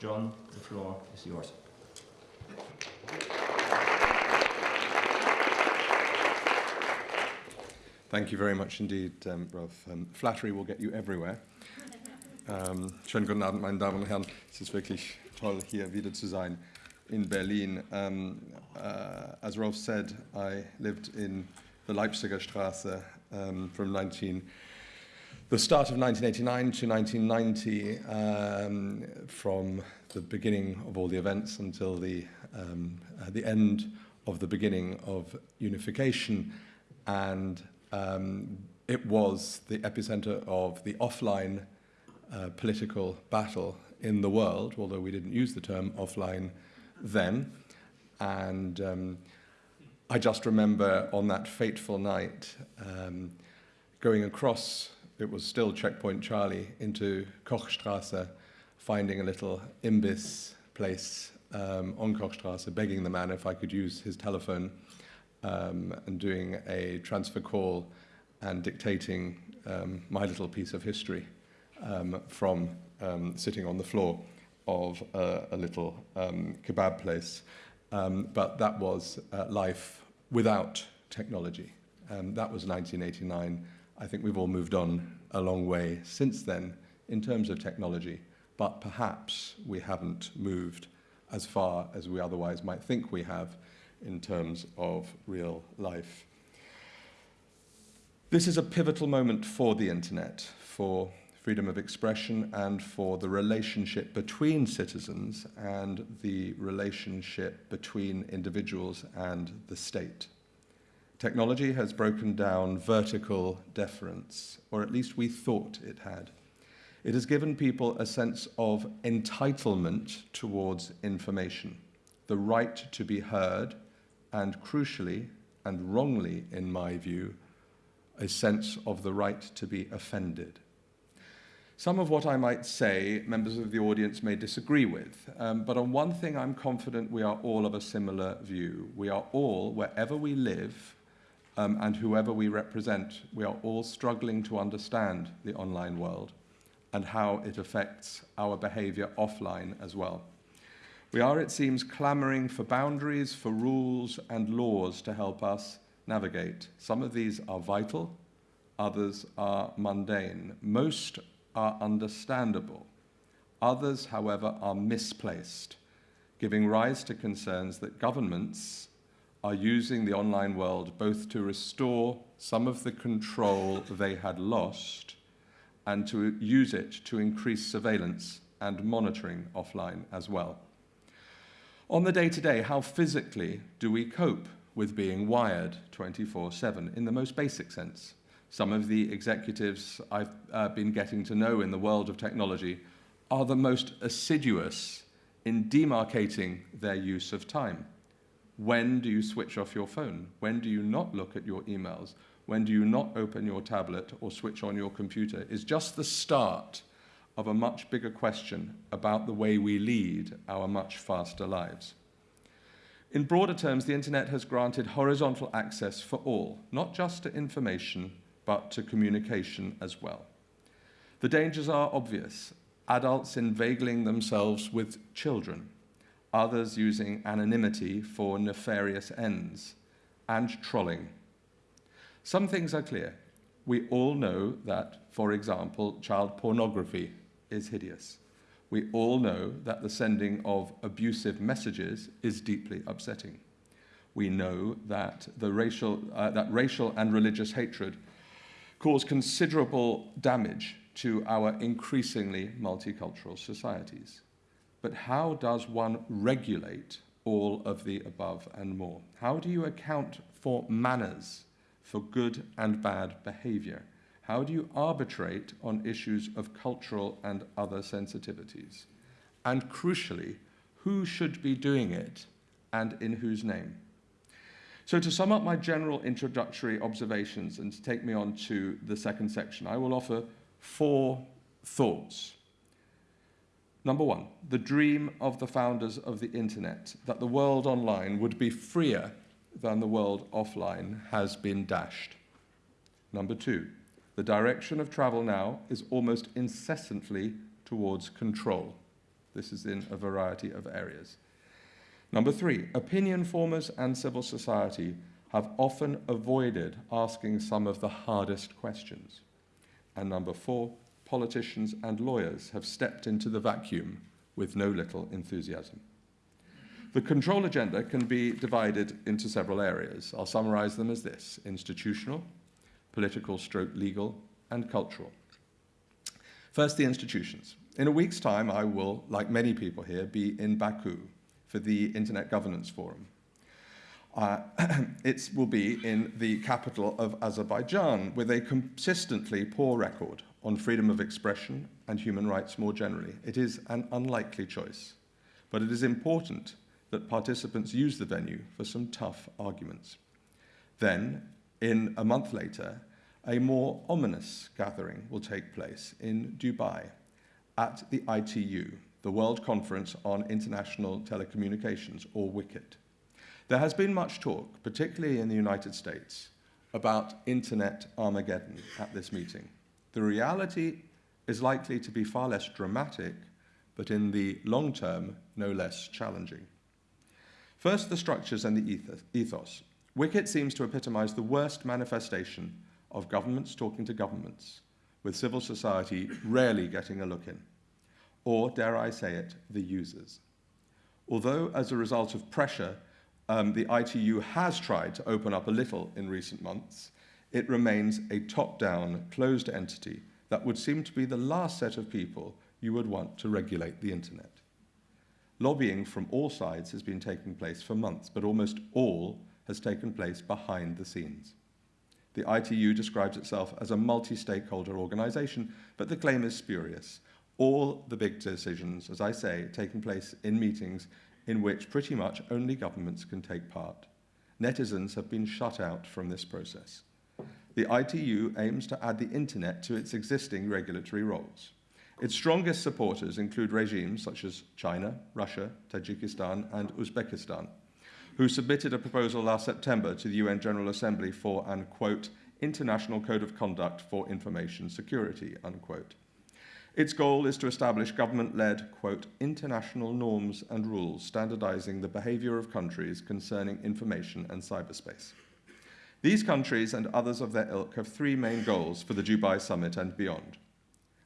John, the floor is yours. Thank you very much indeed, um, Rolf. Um, flattery will get you everywhere. Um, schönen guten Abend, meine Damen und Herren. Es ist wirklich toll, hier wieder zu sein in Berlin. Um, uh, as Rolf said, I lived in the Leipziger Straße um, from 19, the start of 1989 to 1990, um, from the beginning of all the events until the, um, uh, the end of the beginning of unification. And um, it was the epicenter of the offline uh, political battle in the world, although we didn't use the term offline then. And um, I just remember on that fateful night um, going across, it was still Checkpoint Charlie, into Kochstrasse, finding a little imbiss place um, on Kochstrasse, begging the man if I could use his telephone um, and doing a transfer call and dictating um, my little piece of history um, from um, sitting on the floor of a, a little um, kebab place. But that was uh, life without technology. That was 1989. I think we've all moved on a long way since then in terms of technology, but perhaps we haven't moved as far as we otherwise might think we have in terms of real life. This is a pivotal moment for the internet, for freedom of expression and for the relationship between citizens and the relationship between individuals and the state. Technology has broken down vertical deference, or at least we thought it had. It has given people a sense of entitlement towards information, the right to be heard, and crucially, and wrongly in my view, a sense of the right to be offended. Some of what I might say, members of the audience may disagree with, um, but on one thing I'm confident we are all of a similar view. We are all, wherever we live, um, and whoever we represent, we are all struggling to understand the online world and how it affects our behavior offline as well. We are, it seems, clamoring for boundaries, for rules and laws to help us navigate. Some of these are vital, others are mundane. Most are understandable. Others, however, are misplaced, giving rise to concerns that governments are using the online world both to restore some of the control they had lost and to use it to increase surveillance and monitoring offline as well. On the day-to-day, -day, how physically do we cope with being wired 24-7 in the most basic sense? Some of the executives I've uh, been getting to know in the world of technology are the most assiduous in demarcating their use of time. When do you switch off your phone? When do you not look at your emails? When do you not open your tablet or switch on your computer? Is just the start of a much bigger question about the way we lead our much faster lives. In broader terms, the internet has granted horizontal access for all, not just to information, but to communication as well. The dangers are obvious. Adults inveigling themselves with children, others using anonymity for nefarious ends, and trolling. Some things are clear. We all know that, for example, child pornography is hideous. We all know that the sending of abusive messages is deeply upsetting. We know that, the racial, uh, that racial and religious hatred cause considerable damage to our increasingly multicultural societies. But how does one regulate all of the above and more? How do you account for manners, for good and bad behavior? How do you arbitrate on issues of cultural and other sensitivities? And crucially, who should be doing it and in whose name? So to sum up my general introductory observations and to take me on to the second section, I will offer four thoughts. Number one, the dream of the founders of the internet, that the world online would be freer than the world offline, has been dashed. Number two, the direction of travel now is almost incessantly towards control. This is in a variety of areas. Number three, opinion formers and civil society have often avoided asking some of the hardest questions. And number four, politicians and lawyers have stepped into the vacuum with no little enthusiasm. The control agenda can be divided into several areas. I'll summarize them as this, institutional, political stroke legal, and cultural. First, the institutions. In a week's time, I will, like many people here, be in Baku for the Internet Governance Forum. Uh, it will be in the capital of Azerbaijan with a consistently poor record on freedom of expression and human rights more generally. It is an unlikely choice, but it is important that participants use the venue for some tough arguments. Then, in a month later, a more ominous gathering will take place in Dubai at the ITU, the World Conference on International Telecommunications, or WCIT. There has been much talk, particularly in the United States, about Internet Armageddon at this meeting. The reality is likely to be far less dramatic, but in the long term, no less challenging. First, the structures and the ethos. WCIT seems to epitomize the worst manifestation of governments talking to governments, with civil society rarely getting a look in. Or, dare I say it, the users. Although, as a result of pressure, um, the ITU has tried to open up a little in recent months, it remains a top-down, closed entity that would seem to be the last set of people you would want to regulate the internet. Lobbying from all sides has been taking place for months, but almost all has taken place behind the scenes. The ITU describes itself as a multi-stakeholder organization, but the claim is spurious. All the big decisions, as I say, taking place in meetings in which pretty much only governments can take part. Netizens have been shut out from this process. The ITU aims to add the internet to its existing regulatory roles. Its strongest supporters include regimes such as China, Russia, Tajikistan, and Uzbekistan, who submitted a proposal last September to the UN General Assembly for an, quote, International Code of Conduct for Information Security, unquote. Its goal is to establish government-led, quote, international norms and rules standardizing the behavior of countries concerning information and cyberspace. These countries and others of their ilk have three main goals for the Dubai Summit and beyond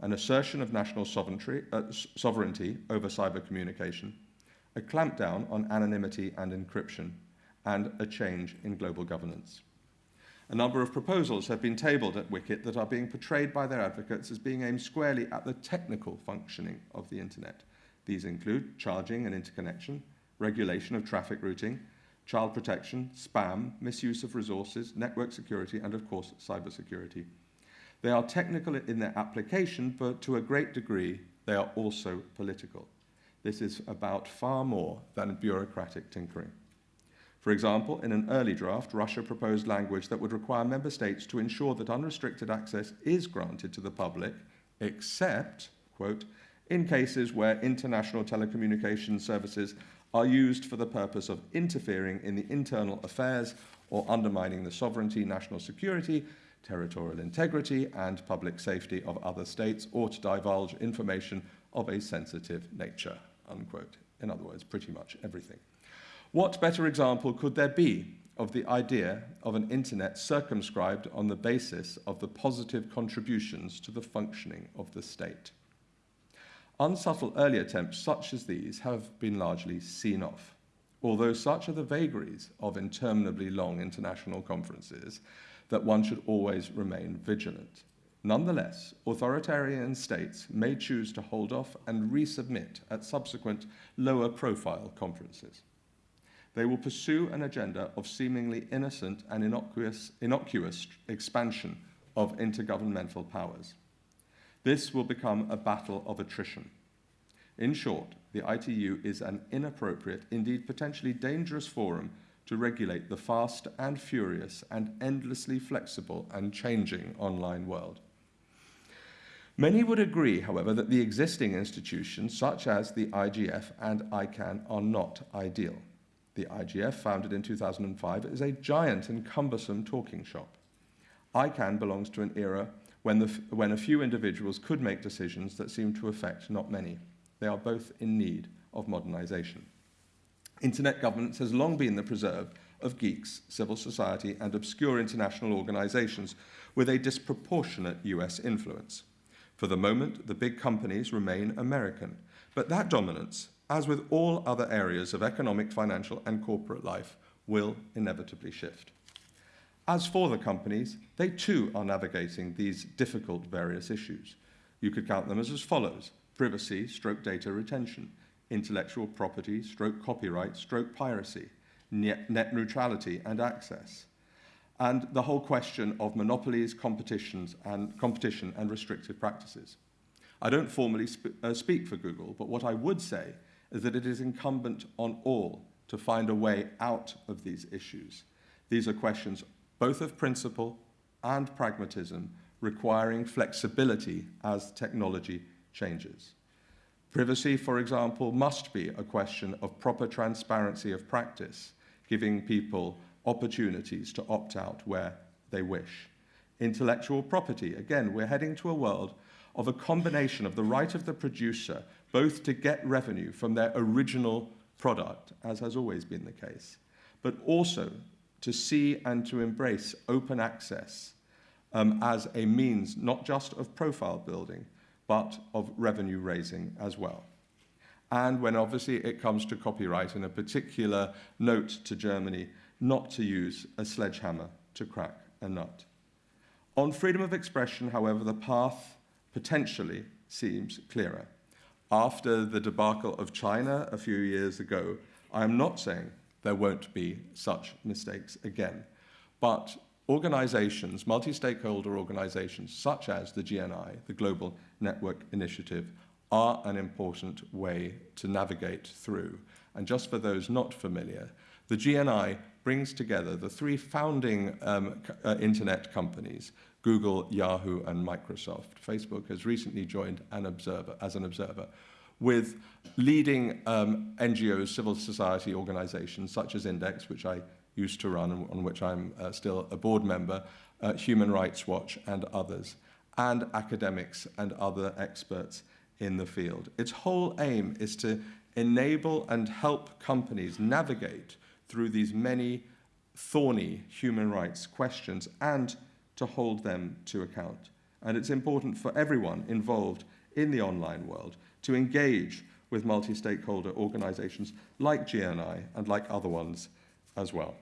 an assertion of national sovereignty, uh, sovereignty over cyber communication, a clampdown on anonymity and encryption, and a change in global governance. A number of proposals have been tabled at WCIT that are being portrayed by their advocates as being aimed squarely at the technical functioning of the internet. These include charging and interconnection, regulation of traffic routing, child protection, spam, misuse of resources, network security, and of course, cybersecurity. They are technical in their application, but to a great degree, they are also political. This is about far more than bureaucratic tinkering. For example, in an early draft, Russia proposed language that would require member states to ensure that unrestricted access is granted to the public, except, quote, in cases where international telecommunications services are used for the purpose of interfering in the internal affairs or undermining the sovereignty, national security, territorial integrity, and public safety of other states, or to divulge information of a sensitive nature, unquote. In other words, pretty much everything. What better example could there be of the idea of an internet circumscribed on the basis of the positive contributions to the functioning of the state? Unsubtle early attempts such as these have been largely seen off, although such are the vagaries of interminably long international conferences that one should always remain vigilant. Nonetheless, authoritarian states may choose to hold off and resubmit at subsequent lower profile conferences. They will pursue an agenda of seemingly innocent and innocuous, innocuous expansion of intergovernmental powers. This will become a battle of attrition. In short, the ITU is an inappropriate, indeed potentially dangerous forum to regulate the fast and furious and endlessly flexible and changing online world. Many would agree, however, that the existing institutions, such as the IGF and ICANN, are not ideal. The IGF, founded in 2005, is a giant and cumbersome talking shop. ICANN belongs to an era when, the, when a few individuals could make decisions that seem to affect not many. They are both in need of modernisation. Internet governance has long been the preserve of geeks, civil society, and obscure international organisations with a disproportionate US influence. For the moment, the big companies remain American, but that dominance, as with all other areas of economic, financial, and corporate life, will inevitably shift. As for the companies, they too are navigating these difficult various issues. You could count them as as follows. Privacy, stroke data retention, intellectual property, stroke copyright, stroke piracy, net, neutrality and access, and the whole question of monopolies, competitions and competition and restrictive practices. I don't formally sp uh, speak for Google, but what I would say is that it is incumbent on all to find a way out of these issues. These are questions both of principle and pragmatism, requiring flexibility as technology changes. Privacy, for example, must be a question of proper transparency of practice, giving people opportunities to opt out where they wish. Intellectual property, again, we're heading to a world of a combination of the right of the producer both to get revenue from their original product, as has always been the case, but also to see and to embrace open access um, as a means not just of profile building, but of revenue raising as well. And when obviously it comes to copyright, in a particular note to Germany, not to use a sledgehammer to crack a nut. On freedom of expression, however, the path potentially seems clearer. After the debacle of China a few years ago, I am not saying there won't be such mistakes again. But organizations, multi-stakeholder organizations such as the GNI, the Global Network Initiative, are an important way to navigate through. And just for those not familiar, the GNI brings together the three founding um, uh, internet companies, Google, Yahoo, and Microsoft. Facebook has recently joined an observer, as an observer with leading um, NGOs, civil society organizations such as Index, which I used to run and on which I'm uh, still a board member, uh, Human Rights Watch and others, and academics and other experts in the field. Its whole aim is to enable and help companies navigate through these many thorny human rights questions and to hold them to account. And it's important for everyone involved in the online world to engage with multi-stakeholder organizations like GNI and like other ones as well.